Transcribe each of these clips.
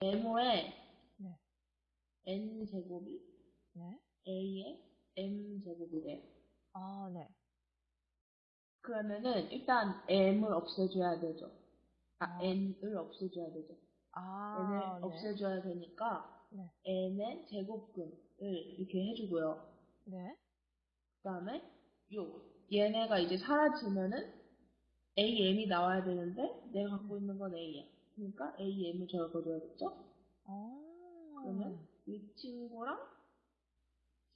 m의 네. n 제곱이 네. a의 m 제곱이래요. 아, 네. 그러면은 일단 m을 없애줘야 되죠. 아, 아. n을 없애줘야 되죠. 아, n을 네. 없애줘야 되니까 네. n의 제곱근을 이렇게 해주고요. 네. 그 다음에 요 얘네가 이제 사라지면은 am이 나와야 되는데 내가 갖고 있는 건 a야. 그러니까 am을 적어줘야겠죠? 아. 그러면 이 친구랑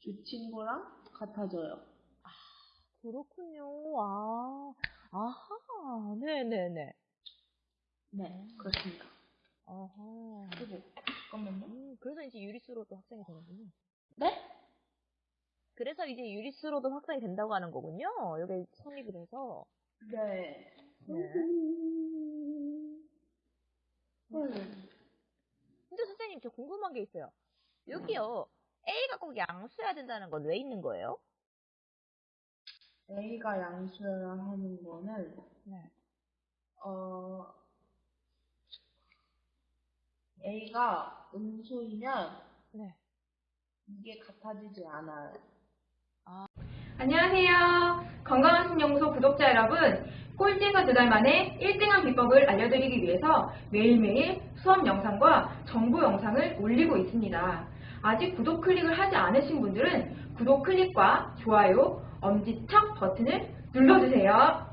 이 친구랑 같아져요. 그렇군요. 아. 아하. 네네네. 네, 그렇습니다. 아하. 그리고 잠깐만요. 음, 그래서 이제 유리수로도 확장이 되는군요. 네? 그래서 이제 유리수로도 확장이 된다고 하는 거군요. 여기 성립을 해서. 네. 네. 음. 근데 선생님, 저 궁금한 게 있어요. 여기요. A가 꼭 양수여야 된다는 건 왜 있는 거예요? A가 양수여야 하는 거는 네. 어 A가 음수이면 네. 이게 같아지지 않아요. 안녕하세요. 건강한 신연구소 구독자 여러분. 꼴찌가 두 달 만에 1등한 비법을 알려드리기 위해서 매일매일 수업 영상과 정보 영상을 올리고 있습니다. 아직 구독 클릭을 하지 않으신 분들은 구독 클릭과 좋아요, 엄지척 버튼을 눌러주세요.